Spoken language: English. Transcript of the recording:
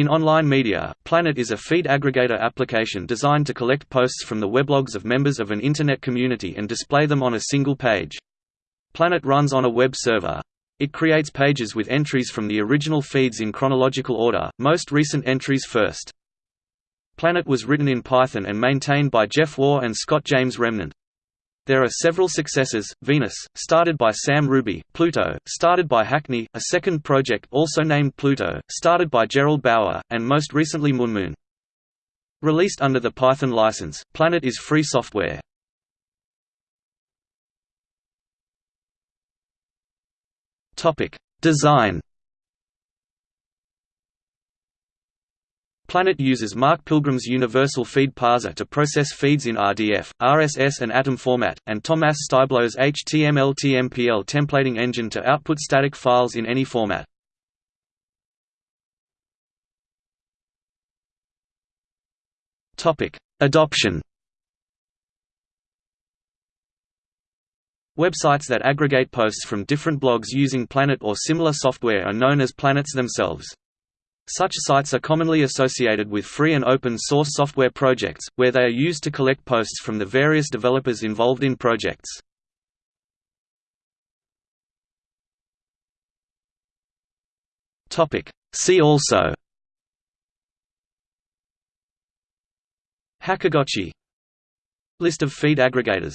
In online media, Planet is a feed aggregator application designed to collect posts from the weblogs of members of an Internet community and display them on a single page. Planet runs on a web server. It creates pages with entries from the original feeds in chronological order, most recent entries first. Planet was written in Python and maintained by Jeff Waugh and Scott James Remnant. There are several successors, Venus, started by Sam Ruby, Pluto, started by Hackney, a second project also named Pluto, started by Gerald Bauer, and most recently Moonmoon. Released under the Python license, Planet is free software. Design Planet uses Mark Pilgrim's Universal Feed Parser to process feeds in RDF, RSS and Atom format, and Thomas Styblo's HTML-TMPL templating engine to output static files in any format. Adoption Websites that aggregate posts from different blogs using Planet or similar software are known as planets themselves. Such sites are commonly associated with free and open source software projects, where they are used to collect posts from the various developers involved in projects. See also Hackergotchi List of feed aggregators